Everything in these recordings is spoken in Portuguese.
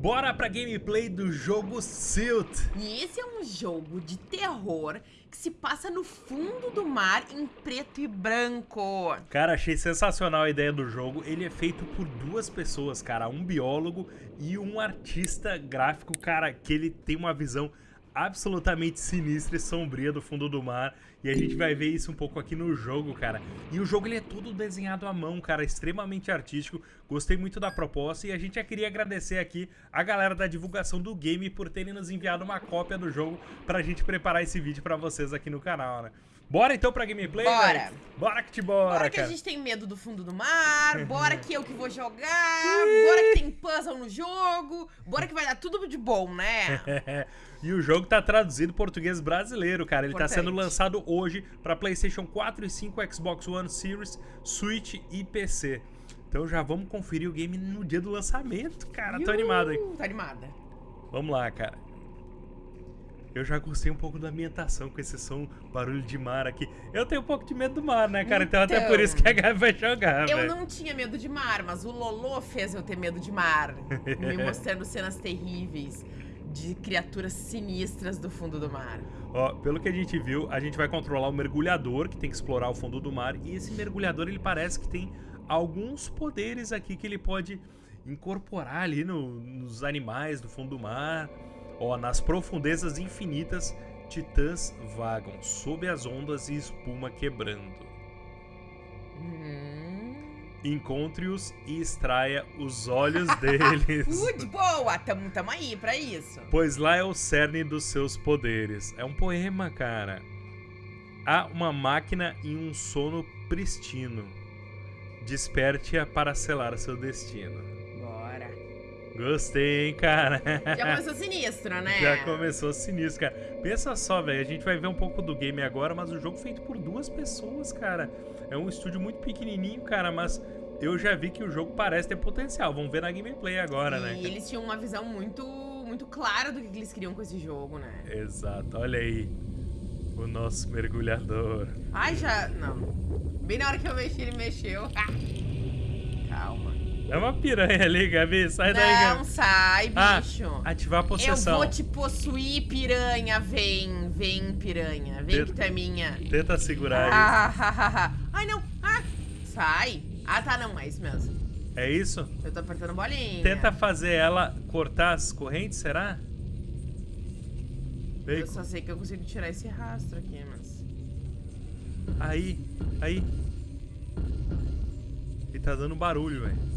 Bora pra gameplay do jogo Silt. E esse é um jogo de terror que se passa no fundo do mar em preto e branco. Cara, achei sensacional a ideia do jogo. Ele é feito por duas pessoas, cara, um biólogo e um artista gráfico, cara, que ele tem uma visão absolutamente sinistra e sombria do fundo do mar. E a gente vai ver isso um pouco aqui no jogo, cara. E o jogo ele é todo desenhado à mão, cara, extremamente artístico. Gostei muito da proposta e a gente já queria agradecer aqui a galera da divulgação do game por terem nos enviado uma cópia do jogo pra gente preparar esse vídeo pra vocês aqui no canal, né? Bora então pra gameplay? Bora! Véio? Bora que te bora, Bora que cara. a gente tem medo do fundo do mar, bora que eu que vou jogar, bora que tem puzzle no jogo, bora que vai dar tudo de bom, né? e o jogo tá traduzido português brasileiro, cara. Ele Importante. tá sendo lançado hoje pra PlayStation 4 e 5, Xbox One Series, Switch e PC. Então já vamos conferir o game no dia do lançamento, cara. Tô animado aí. Tô animada. Vamos lá, cara. Eu já gostei um pouco da ambientação com esse som, barulho de mar aqui. Eu tenho um pouco de medo do mar, né, cara? Então, até Então, por isso que a Gabi vai jogar, Eu velho. não tinha medo de mar, mas o Lolo fez eu ter medo de mar, me mostrando cenas terríveis de criaturas sinistras do fundo do mar. Ó, pelo que a gente viu, a gente vai controlar o mergulhador, que tem que explorar o fundo do mar. E esse mergulhador, ele parece que tem alguns poderes aqui que ele pode incorporar ali no- nos animais do fundo do mar. Ó, nas profundezas infinitas, titãs vagam sob as ondas e espuma quebrando. Hum. Encontre-os e extraia os olhos deles. De boa! Tamo, tamo aí pra isso. Pois lá é o cerne dos seus poderes. É um poema, cara. Há uma máquina em um sono pristino. Desperte-a para selar seu destino. Gostei, hein, cara? Já começou sinistro, né? Já começou sinistro, cara. Pensa só, velho. A gente vai ver um pouco do game agora, mas o jogo é feito por duas pessoas, cara. É um estúdio muito pequenininho, cara, mas eu já vi que o jogo parece ter potencial. Vamos ver na gameplay agora, e né? cara? eles tinham uma visão muito, muito clara do que eles queriam com esse jogo, né? Exato, olha aí. O nosso mergulhador. Ai, já... Não. Bem na hora que eu mexi, ele mexeu. Calma. É uma piranha ali, Gabi. Sai daí, Não Gabi. sai, Ah, bicho. ativar a eu possessão. vou te possuir, piranha. Vem, vem, piranha. Vem Tenta- que tu é minha. Tenta segurar Ah, ha, ha, ha. Ai, não. Ah, sai. Ah, tá, não. É isso mesmo. É isso? Eu tô apertando bolinha. Tenta fazer ela cortar as correntes, será? Vem. Eu só sei que eu consigo tirar esse rastro aqui, mas... Aí, aí. Ele tá dando barulho, velho.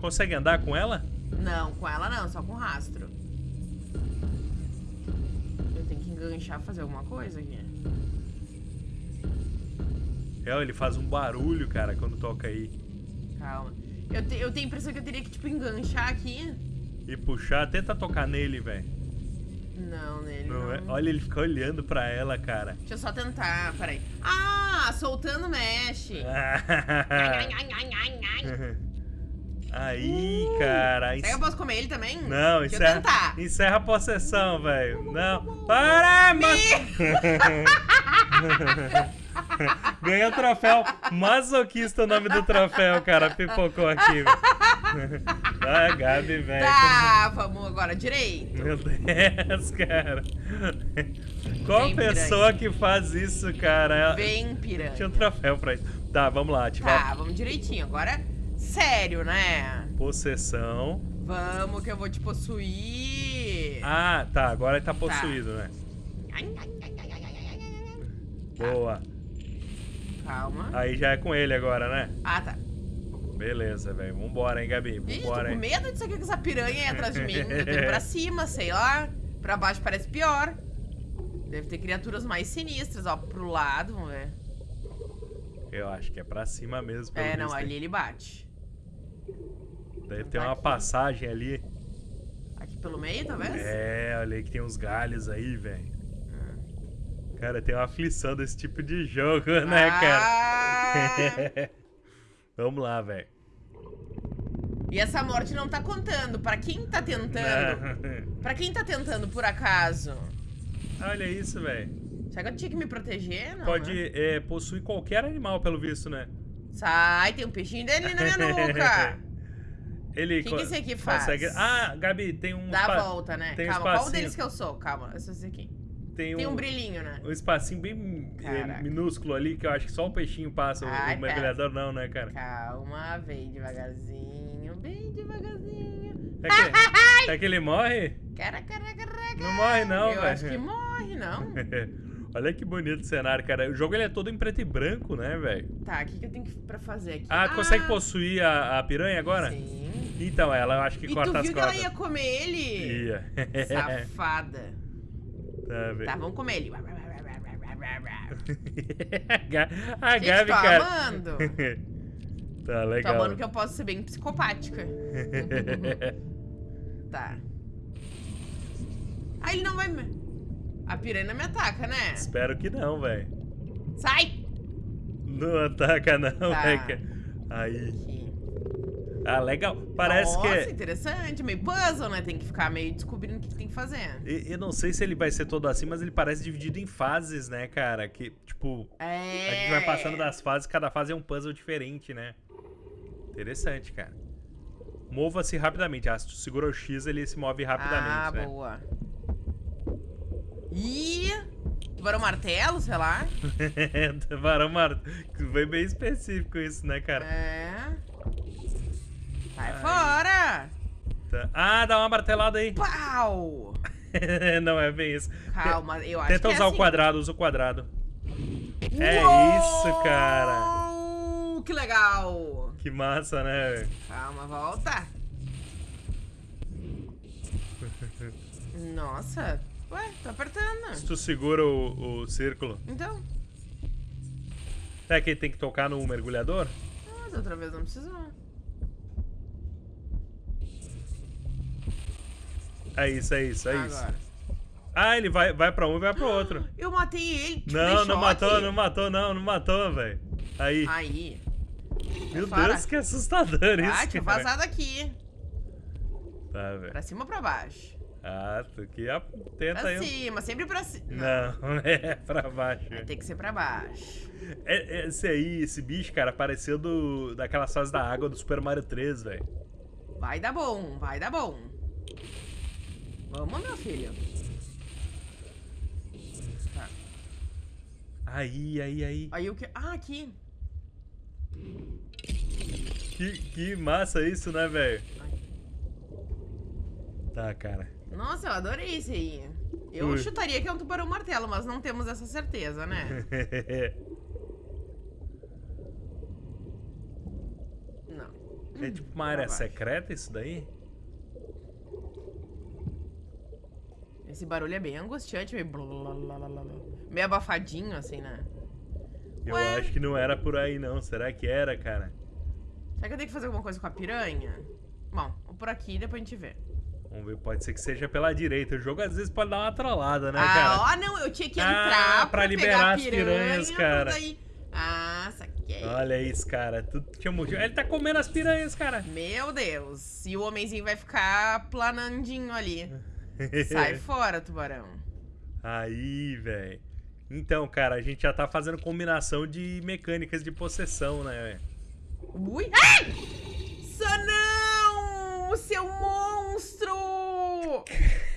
Consegue andar com ela? Não, com ela não, só com rastro. Eu tenho que enganchar, fazer alguma coisa aqui. É, ele faz um barulho, cara, quando toca aí. Calma. Eu, te- eu tenho a impressão que eu teria que, tipo, enganchar aqui. E puxar, tenta tocar nele, velho. Não, nele Não não. é? Olha, ele fica olhando pra ela, cara. Deixa eu só tentar, peraí. Ah, soltando mexe. Aí, cara. Será que eu posso comer ele também? Não, Deixa encerra, tentar. encerra a possessão, velho. Não. Para, mas... Ganhou o troféu. Masoquista o nome do troféu, cara. Pipocou aqui, velho. Ah, Gabi, velho. Tá, vamos agora direito. Meu Deus, cara. Qual Vem, pessoa que faz isso, cara? Vem, piranha. Tinha um troféu pra isso. Tá, vamos lá. Ativar Tá, vamos direitinho. Agora, sério, né? possessão. Vamos que eu vou te possuir. Ah, tá. Agora ele tá possuído, né? Boa. Calma. Aí já é com ele agora, né? Ah, tá. Beleza, velho. Vambora, hein, Gabi? Ih, tô Vambora, com hein? medo disso aqui com essa piranha aí atrás de mim. Eu tô indo pra cima, sei lá. Pra baixo parece pior. Deve ter criaturas mais sinistras, ó. Pro lado, vamos ver. Eu acho que é pra cima mesmo. É, não, ali ele bate. Deve ter uma passagem ali. Aqui pelo meio, talvez? É, olha aí que tem uns galhos aí, velho. Cara, tem uma aflição desse tipo de jogo, né, cara? Ah! Vamos lá, velho. E essa morte não tá contando. Pra quem tá tentando? Pra quem tá tentando por acaso? Olha isso, velho. Será que eu tinha que me proteger? Não, Pode né? é, possuir qualquer animal, pelo visto, né? Sai, tem um peixinho dele na minha nuca. Ele O que que esse aqui faz? consegue- Ah, Gabi, tem um. Dá a volta, né? tem um Calma, qual espacinho. deles que eu sou? Calma, eu sou esse aqui. Tem Tem um, um brilhinho, né? um espacinho bem é, Caraca. minúsculo ali que eu acho que só o peixinho passa. o- Ai, o mergulhador não, né, cara? Calma, vem devagarzinho, bem devagarzinho. É que, é que ele morre? Cara, cara, cara, Não morre, não, Eu velho. acho que morre, não. Olha que bonito o cenário, cara. O jogo ele é todo em preto e branco, né, velho? Tá, o que, que eu tenho que, pra fazer aqui? Ah, consegue possuir a, a piranha agora? Sim. Então, ela eu acho que E corta tu as viu que ela cordas. ia comer ele? Ia. Safada. tá, velho. Tá, vamos comer ele. a Gente, Gabi, tô cara. amando. tá Tô legal. amando que eu posso ser bem psicopática. Tá. Ah, ele não vai me... A piranha me ataca, né? Espero que não, velho. Sai! Não ataca não, Tá. velho. Aí. Aqui. Ah, legal. Parece Nossa, que é... interessante. Meio puzzle, né? Tem que ficar meio descobrindo o que, que tem que fazer. E- Eu não sei se ele vai ser todo assim, mas ele parece dividido em fases, né, cara? Que, tipo, É... a gente vai passando das fases, cada fase é um puzzle diferente, né? Interessante, cara. Mova-se rapidamente. Ah, se tu segura o X, ele se move rapidamente, Ah, né? boa. Ih... Tubarão martelo, sei lá. Varão Mar... Foi bem específico isso, né, cara? É... Sai Ai. fora! Tá. Ah, dá uma martelada aí. Pau! não é bem isso. Calma, eu acho Tenta que é usar assim. o quadrado, usa o quadrado. É Uou! isso, cara. Que legal! Que massa, né? Calma, volta. Nossa, ué, tô Se apertando. tu segura o, o círculo. Então, É que tem que tocar no mergulhador? ah, da outra vez não precisou. É isso, é isso, é isso. Agora. Ah, ele vai, vai pra um e vai pro outro. Eu matei ele. Não, não matou, não matou, não, não matou, velho. Aí. Aí. Meu fora. Deus, que assustador isso. Ah, tinha vazado aqui. Tá, velho. Pra cima ou pra baixo? Ah, tu que a- tenta Pra cima, sempre pra cima. Não, é pra baixo. Vai ter que ser pra baixo. É- Esse aí, esse bicho, cara, apareceu do, daquelas fases da água do Super Mario 3, velho. Vai dar bom, vai dar bom. Vamos, meu filho. Tá. Aí, aí, aí. Aí o que. Ah, aqui. Que, que massa isso, né, velho? Tá, cara. Nossa, eu adorei esse aí. Eu Ui. chutaria que é um tubarão martelo, mas não temos essa certeza, né? Não. é tipo uma área secreta isso daí? Esse barulho é bem angustiante, meio. Meio abafadinho, assim, né? Eu Ué? acho que não era por aí, não. Será que era, cara? Será que eu tenho que fazer alguma coisa com a piranha? Bom, vou por aqui e depois a gente vê. Vamos ver, pode ser que seja pela direita. O jogo às vezes pode dar uma trollada, né, ah, cara? ó, não, eu tinha que Ah, entrar pra pra, liberar as piranha, piranhas, cara. daí- Ah, saquei. Olha isso, cara. Tu tinha motivo. Ele tá comendo as piranhas, cara. Meu Deus. E o homenzinho vai ficar planandinho ali. Sai fora, tubarão. Aí, velho. Então, cara, a gente já tá fazendo combinação de mecânicas de possessão, né, velho? Ui. Ai! Sanão! O seu monstro!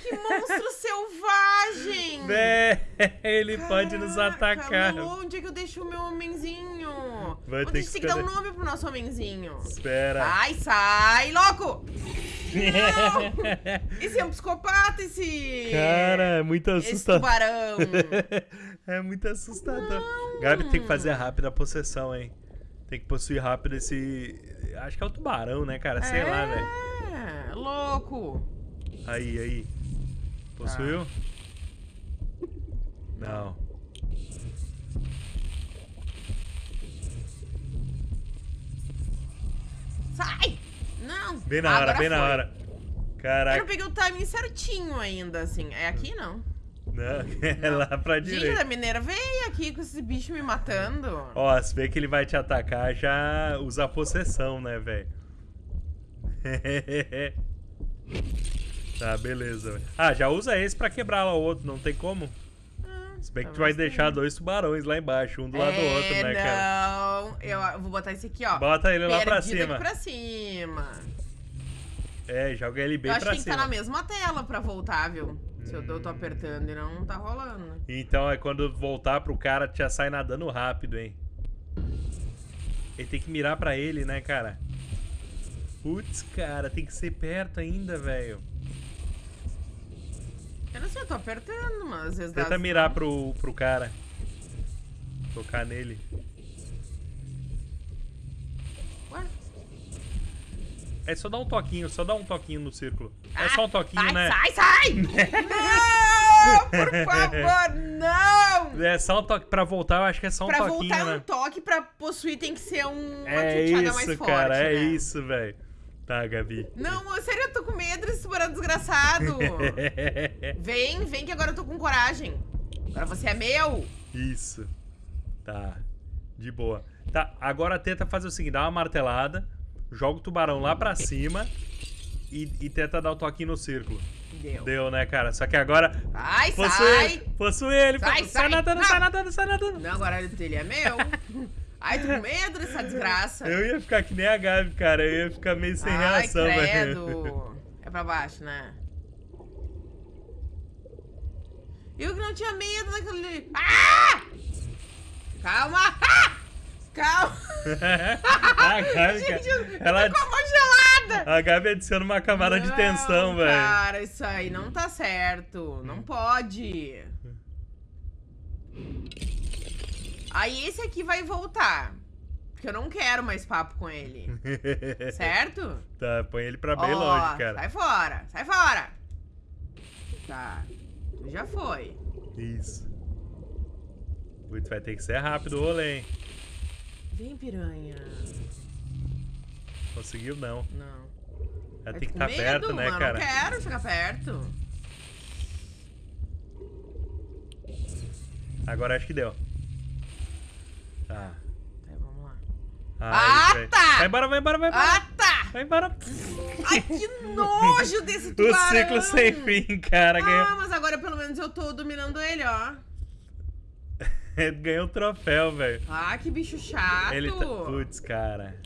Que monstro selvagem! Vé, ele pode nos Caraca, atacar. Lulu, onde é que eu deixo o meu homenzinho? Vai Onde ter a gente que tem que dar um nome pro nosso homenzinho? Espera. Ai, sai, louco! Não! Esse é um psicopata, esse... Cara, é muito Esse assustador. tubarão. é muito assustador. Gabi tem que fazer rápido a possessão, hein? Tem que possuir rápido esse. Acho que é o tubarão, né, cara? Sei lá, velho. Louco. Aí, aí. Possuiu? Tá. Não. Sai! Não. Bem na hora, bem na foi. hora. Eu Caraca. não peguei o timing certinho ainda, assim. É aqui, não. Não, é lá pra Gente, direita. da mineira, vem aqui com esse bicho me matando. Ó, se vê que ele vai te atacar, já usa a possessão, né, velho? tá, beleza. Ah, já usa esse pra quebrar lá o outro, não tem como? Ah, Se bem que tu vai deixar dois tubarões lá embaixo, um do lado do É, outro, né, cara? Não, eu vou botar esse aqui, ó. Bota ele lá pra cima. pra cima. É, joga ele bem eu acho pra que tem que cima. estar na mesma tela pra voltar, viu? Se eu, eu tô apertando e não tá rolando. Então é quando voltar pro cara, já sai nadando rápido, hein? Ele tem que mirar pra ele, né, cara? Putz, cara, tem que ser perto ainda, velho. Eu não sei, eu tô apertando, mas às vezes dá... Tenta mirar pro, pro cara. Tocar nele. Ué? É só dar um toquinho, só dar um toquinho no círculo. É Ah, só um toquinho, sai, né? Sai, sai! não! Por favor, não! É só um toque. Pra voltar, eu acho que é só um pra toquinho, voltar né? um toque, pra possuir tem que ser um, uma é chuteada mais isso, forte, cara, é né? isso, velho. Tá, Gabi. Não, sério, eu tô com medo desse tubarão desgraçado. vem, vem que agora eu tô com coragem. Agora você é meu. Isso. Tá. De boa. Tá, agora tenta fazer o seguinte: dá uma martelada, joga o tubarão lá pra cima e, e tenta dar o toquinho no círculo. Deu. Deu, né, cara? Só que agora. Sai, Possui sai. ele! Possui ele! Sai, sai, sai. nadando, sai nadando, sai nadando! Não, agora ele é meu. Ai, tô com medo dessa desgraça. Eu ia ficar que nem a Gabi, cara. Eu ia ficar meio sem Ai, reação, velho. credo. É pra baixo, né? Eu que não tinha medo daquele... Ah! Calma! Ah! Calma! a Gabi, Gente, eu ela, tô com a mão gelada! a Gabi adiciona uma camada de Não, tensão, velho. Cara, isso aí não tá certo. Não pode. Aí esse aqui vai voltar. Porque eu não quero mais papo com ele. Certo? Tá, põe ele pra bem Ó, longe, cara. Sai fora, sai fora. Tá. Tu já foi. Isso. Putz, vai ter que ser rápido o rolê, hein? Vem, piranha. Conseguiu não. Não. Eu tem que estar perto, medo, né, mano, cara? Não quero chegar perto. Agora acho que deu. Tá. Tá, vamos lá. Ai, Ah, tá! Vai embora, vai embora, vai embora. Ah, tá! Vai embora. Ai, que nojo desse O tubarão! ciclo sem fim, cara. Ah, Ganhou, mas agora pelo menos eu tô dominando ele, ó. ganhou o troféu, velho. Ah, que bicho chato. Ele tá... Putz, cara.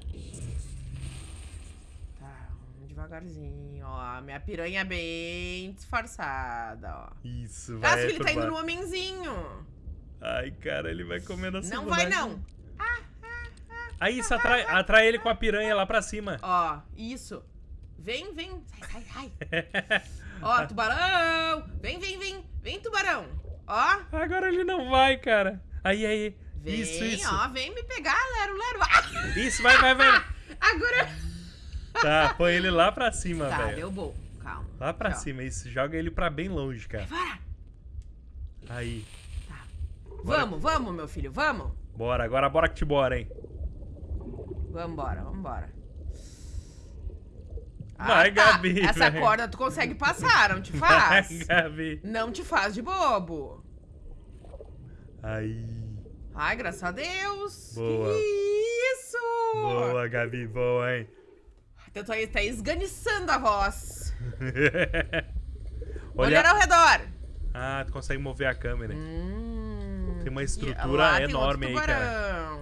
Tá, vamos devagarzinho, ó. Minha piranha é bem disfarçada, ó. Isso, vai. Acho que ele tá indo no homenzinho. Ai, cara, ele vai comer na Não vai, não. Aí isso, atrai, atrai ele com a piranha lá pra cima. Ó, isso. Vem, vem. Sai, sai, sai. Ó, tubarão. Vem, vem, vem. Vem, tubarão. Ó, Agora ele não vai, cara. Aí, aí. vem, Isso, isso. ó. Vem me pegar, lero, lero. Ah, Isso, vai, vai, vai. agora... Tá, põe ele lá pra cima, Tá, velho. deu bom. Calma. Lá pra cima, isso. Joga ele pra bem longe, cara. Vai, Aí. Vamos, vamos, meu filho, vamos. Bora, agora bora que te bora, hein. Vambora, vambora. Vai, Gabi, Ah, Essa vai. corda tu consegue passar, não te Vai, faz? Gabi. Não te faz de bobo. Aí. Ai, graças a Deus. Boa. Que isso? Boa, Gabi, boa, hein. Eu tô aí, tá esganiçando a voz. Olha. Olhar ao redor. Ah, tu consegue mover a câmera. Hum, Tem uma estrutura tem enorme aí, cara.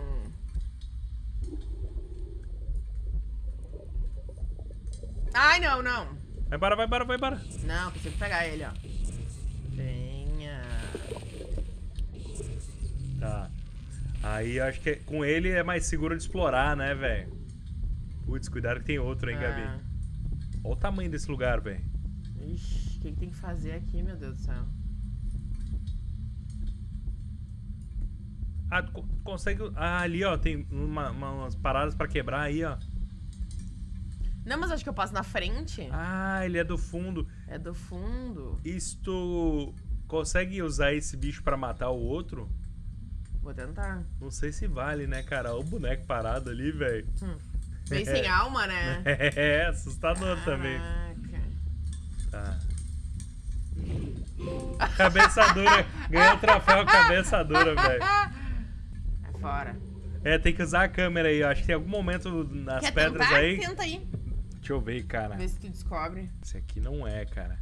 Ai, não, não. Vai embora, vai embora, vai embora. Não, consigo pegar ele, ó. Venha. Tá. Aí eu acho que com ele é mais seguro de explorar, né, velho? Putz, cuidado que tem outro, hein, Gabi. Ah. Olha o tamanho desse lugar, velho. Ixi, o que, que tem que fazer aqui, meu Deus do céu? Ah, consegue. Ah, ali, ó, tem uma- uma- umas paradas pra quebrar aí, ó. Não, mas acho que eu passo na frente. Ah, ele é do fundo. É do fundo. Isto. Consegue usar esse bicho pra matar o outro? Vou tentar. Não sei se vale, né, cara? Olha o boneco parado ali, velho. Hum. Bem sem alma, né? É, assustador também. Caraca. Tá. Cabeça dura. Ganhou o troféu cabeça dura, velho. É fora. É, tem que usar a câmera aí. Eu acho que tem algum momento nas Quer pedras tentar? aí. Tenta aí. Deixa eu ver, cara. Vê se tu descobre. Esse aqui não é, cara.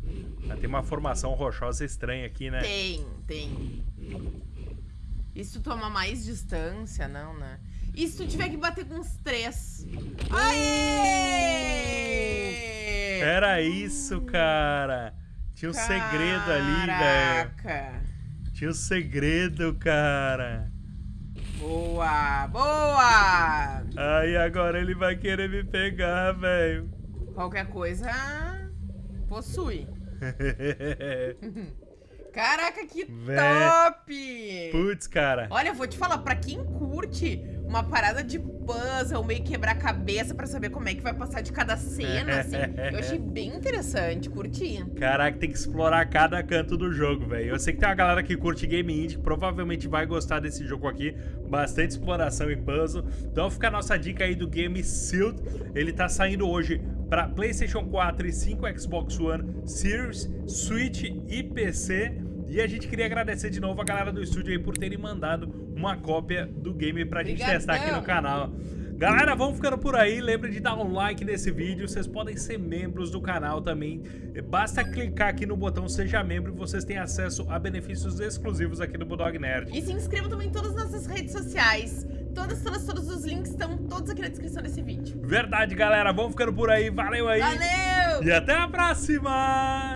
Mas tem uma formação rochosa estranha aqui, né? Tem, tem. E se tu toma mais distância, não, né? E se tu tiver que bater com uns três? Aê! Era isso, cara. Tinha um segredo ali, velho. Caraca. Tinha um segredo, cara. Boa, boa. Aí agora ele vai querer me pegar, velho. Qualquer coisa possui. Caraca, que Vé. top! Putz, cara. Olha, eu vou te falar, pra quem curte uma parada de puzzle, meio quebrar cabeça pra saber como é que vai passar de cada cena, assim, eu achei bem interessante, curti. Caraca, tem que explorar cada canto do jogo, velho. Eu sei que tem uma galera que curte game indie que provavelmente vai gostar desse jogo aqui. Bastante exploração e puzzle. Então fica a nossa dica aí do game Sealed. Ele tá saindo hoje para PlayStation 4 e 5 Xbox One, Series, Switch e PC. E a gente queria agradecer de novo a galera do estúdio aí por terem mandado uma cópia do game pra gente Obrigadão. testar aqui no canal. Galera, vamos ficando por aí. Lembre de dar um like nesse vídeo. Vocês podem ser membros do canal também. Basta clicar aqui no botão Seja Membro e vocês têm acesso a benefícios exclusivos aqui do Bulldog Nerd. E se inscreva também em todas as nossas redes sociais. Todas, todas, todos os links estão todos aqui na descrição desse vídeo. Verdade, galera. Vamos ficando por aí. Valeu aí. Valeu! E até a próxima!